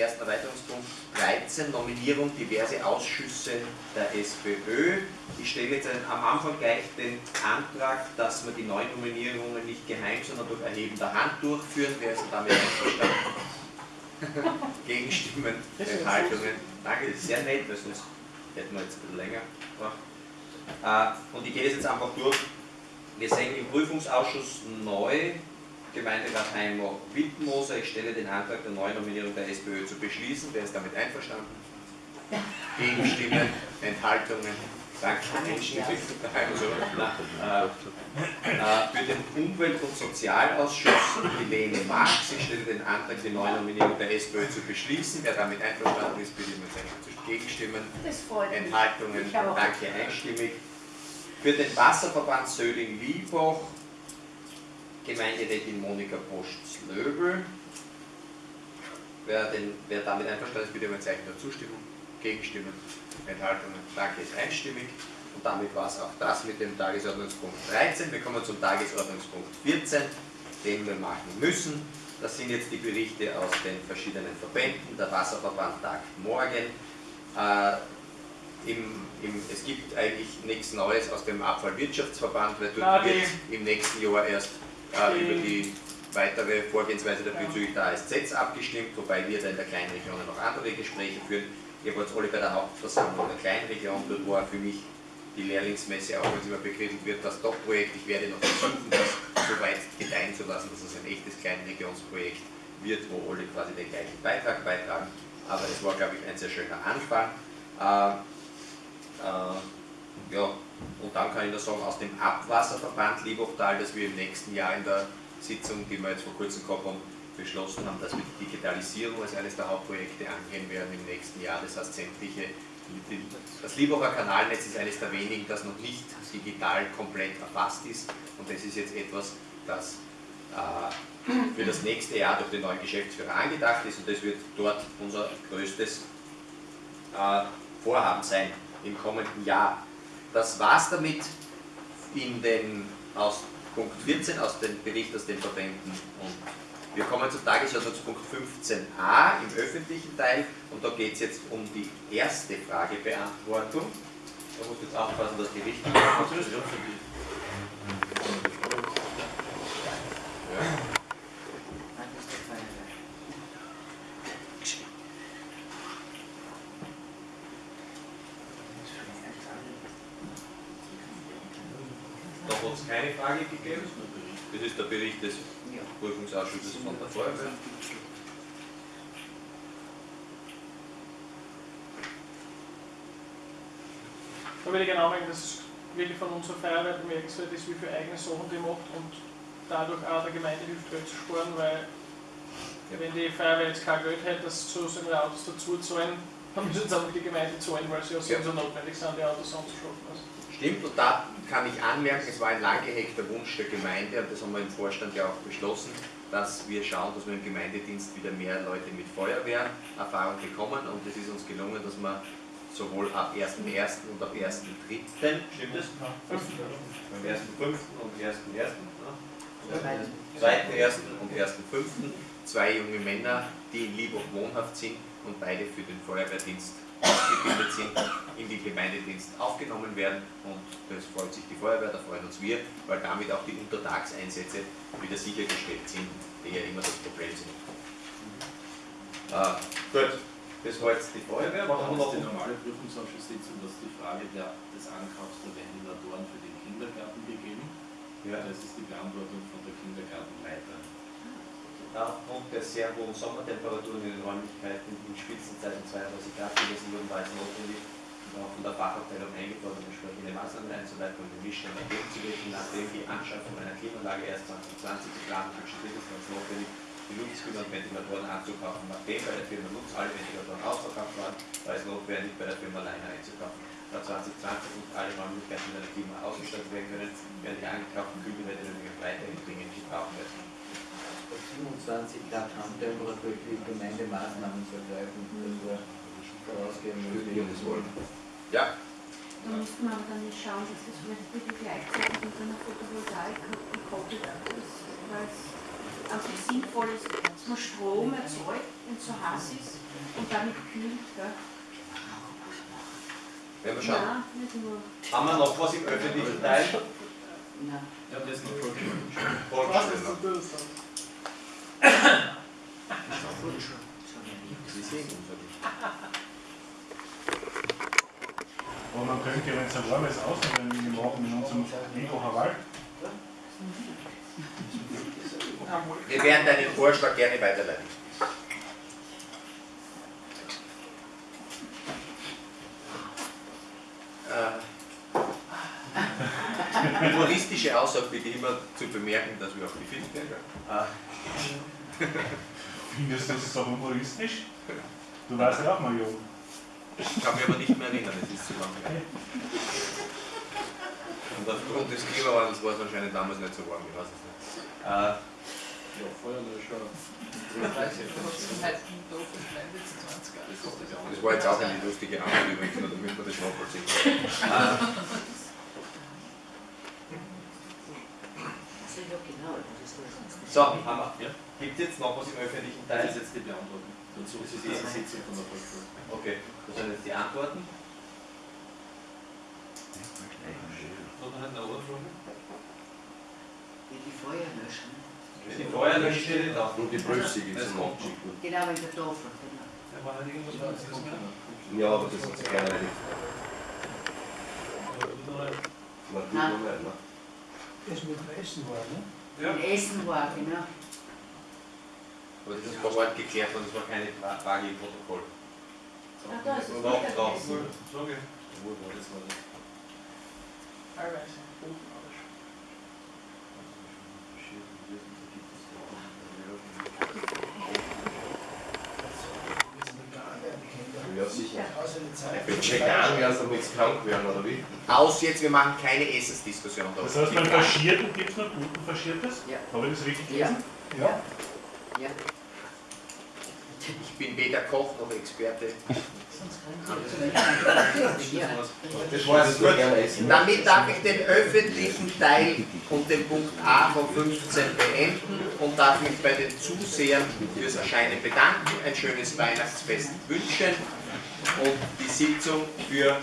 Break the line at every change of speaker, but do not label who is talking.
ersten Erweiterungspunkt 13, Nominierung diverse Ausschüsse der SPÖ. Ich stelle jetzt am Anfang gleich den Antrag, dass wir die neuen Nominierungen nicht geheim, sondern durch Erheben der Hand durchführen. Wer ist damit einverstanden? Gegenstimmen, Enthaltungen. Danke, das ist sehr nett, weil sonst hätten wir jetzt ein bisschen länger gebraucht. Äh, und ich gehe das jetzt einfach durch. Wir sehen im Prüfungsausschuss neu Gemeinderat Heimo Wittmoser. Ich stelle den Antrag der Neunominierung der SPÖ zu beschließen. Wer ist damit einverstanden? Gegenstimmen, Enthaltungen, Danke. Einstimmig. Also, äh, äh, für den Umwelt- und Sozialausschuss Helene Marx. Ich stelle den Antrag, die Neunominierung der SPÖ zu beschließen. Wer damit einverstanden ist, bitte mit seinen Gegenstimmen, Enthaltungen. Danke, einstimmig. Für den Wasserverband Söding-Liebach Gemeinderätin Monika Post-Slöbel. Wer, wer damit einverstanden ist, bitte um ein Zeichen der Zustimmung. Gegenstimmen, Enthaltungen. Danke, ist einstimmig. Und damit war es auch das mit dem Tagesordnungspunkt 13. Wir kommen zum Tagesordnungspunkt 14, den wir machen müssen. Das sind jetzt die Berichte aus den verschiedenen Verbänden. Der Wasserverband tagt morgen. Äh, im, im, es gibt eigentlich nichts Neues aus dem Abfallwirtschaftsverband, weil dort wird im nächsten Jahr erst äh, über die weitere Vorgehensweise der bezüglich der ASZs abgestimmt, wobei wir da in der kleinen Region noch andere Gespräche führen. Ich habe jetzt alle bei der Hauptversammlung der kleinen Region, dort war für mich die Lehrlingsmesse, auch wenn es immer begriffen wird, das Top-Projekt. Ich werde noch versuchen, das so weit gedeihen zu lassen, dass es ein echtes Kleinregionsprojekt wird, wo alle quasi den gleichen Beitrag beitragen. Aber es war, glaube ich, ein sehr schöner Anfang. Äh, äh, ja, und dann kann ich nur sagen, aus dem Abwasserverband Liebachtal, dass wir im nächsten Jahr in der Sitzung, die wir jetzt vor kurzem gehabt haben, beschlossen haben, dass wir die Digitalisierung als eines der Hauptprojekte angehen werden im nächsten Jahr. Das heißt, sämtliche, das Liebacher Kanalnetz ist eines der wenigen, das noch nicht digital komplett erfasst ist und das ist jetzt etwas, das äh, für das nächste Jahr durch den neuen Geschäftsführer angedacht ist und das wird dort unser größtes äh, Vorhaben sein im kommenden Jahr. Das war es damit in den, aus Punkt 14, aus dem Bericht aus den Verbänden. Und wir kommen zum Tagesordnungspunkt 15a im öffentlichen Teil und da geht es jetzt um die erste Fragebeantwortung. Da muss jetzt aufpassen, dass die richtige Antwort ist. Keine Frage gegeben. Das ist der Bericht des Prüfungsausschusses von der Feuerwehr.
Da würde ich gerne anmerken, dass wirklich von unserer Feuerwehr bemerkenswert ist, wie viele eigene Sachen die macht und dadurch auch der Gemeinde hilft, Geld zu sparen, weil ja. wenn die Feuerwehr jetzt kein Geld hätte, das zu seinen Autos dazu zahlen, dann müssen sie einfach die Gemeinde zahlen, weil sie ja, so notwendig sind, die Autos anzuschaffen. Also.
Stimmt, und da kann ich anmerken, es war ein lang gehegter Wunsch der Gemeinde und das haben wir im Vorstand ja auch beschlossen, dass wir schauen, dass wir im Gemeindedienst wieder mehr Leute mit Feuerwehrerfahrung bekommen und es ist uns gelungen, dass wir sowohl ab 1.1. und ab 1.3. Stimmt das? Beim 1.5. und 1.1. Ne? 2.1. und 1.5. zwei junge Männer, die in Liebach wohnhaft sind und beide für den Feuerwehrdienst ausgebildet sind, in den Gemeindedienst aufgenommen werden und das freut sich die Feuerwehr, da freuen uns wir, weil damit auch die Untertagseinsätze wieder sichergestellt sind, die ja immer das Problem sind. Äh, gut, das war jetzt die Feuerwehr.
Wir noch? die normale Prüfungsausschusssitzung, dass die Frage der, des Ankaufs der Ventilatoren für den Kindergarten gegeben. Ja. Das ist die Beantwortung von der Kindergartenleiterin
aufgrund der sehr hohen Sommertemperaturen in den Räumlichkeiten in Spitzenzeiten 32 Grad gewesen wurden, war es notwendig, von der Fachabteilung eingefordert, entsprechende Maßnahmen einzuleiten und den Missständen entgegenzuwirken, nachdem die Anschaffung einer Klimaanlage erst 2020 geplant ist, war es notwendig, die Luftskühler und Ventilatoren anzukaufen. Nachdem bei der Firma Lutz alle Ventilatoren ausverkauft waren, war es notwendig, bei der Firma Leiner einzukaufen. Da 2020 und alle Räumlichkeiten mit einer Klima ausgestattet werden können, werden die angekauften Kühlventilatoren weiterhin dringend gebraucht werden.
27 Grad Raumtemperatur für Gemeindemaßnahmen zu ergreifen. Das war vorausgehend
wollen. Ja.
Da müsste man dann nicht schauen, dass das vielleicht bitte gleichzeitig mit einer Photovoltaik gekoppelt ist, weil es einfach sinnvoll ist, dass man Strom erzeugt wenn es so heiß ist und damit kühlt, gell?
Werden wir schauen.
Nein, nicht nur.
Haben wir noch was im öffentlichen Teil?
Nein.
Ja, das ist noch vorgeschrieben.
Was
Aber man könnte, wenn es ein warmes Außentermin machen in unserem Egocher Wald,
Wir werden deinen Vorschlag gerne weiterleiten. Humoristische Aussage bitte immer zu bemerken, dass wir auch gefilmt werden. Äh,
findest du das so humoristisch? Du warst ja auch mal jung.
Ich kann mich aber nicht mehr erinnern, es ist zu lange her. Und aufgrund des Klimawandels war es anscheinend damals nicht so warm, ich weiß es nicht. Äh,
Ja, Feuerlöscher.
Das war jetzt auch eine lustige Antwort übrigens, damit man das nachvollziehen kann. So, haben wir.
Ja.
Gibt es jetzt noch was im öffentlichen
Das
Teil?
ist jetzt die Beantwortung. Dazu ist diese Sitzung von der Volksschule.
Okay, das sind jetzt die Antworten.
Noch eine andere Frage?
Die Feuerlöschen.
Die Feuerlöscher steht da.
Und die Prüfsiegel
Das
sind
kommt
abgeschickt worden.
Genau, in der Tafel. Genau.
Ja,
aber das hat sich keiner erledigt.
Oder
Man tut
Nein.
nur mehr, ne?
Ja.
In Essen war, genau.
Aber das ist vor Ort geklärt worden, das war keine Fra- Frage im Protokoll.
Ah, da ist es
Oder auch
nicht
drauf.
vergessen.
Frage. Wo war das? War das?
Teilweise. Buchmodisch.
Ja, Wenn sie vegan werden, damit sie krank werden, oder wie?
Aus jetzt, wir machen keine Essensdiskussion da.
Das heißt, beim Faschierten gibt es noch guten Faschiertes?
Ja.
Habe ich das richtig
Ja.
gelesen?
Ja. Ja.
Ich bin weder Koch noch Experte.
Ja.
Das war nur gerne essen.
Damit darf ich den öffentlichen Teil und den Punkt A von 15 beenden und darf mich bei den Zusehern fürs Erscheinen bedanken, ein schönes Weihnachtsfest wünschen und die Sitzung für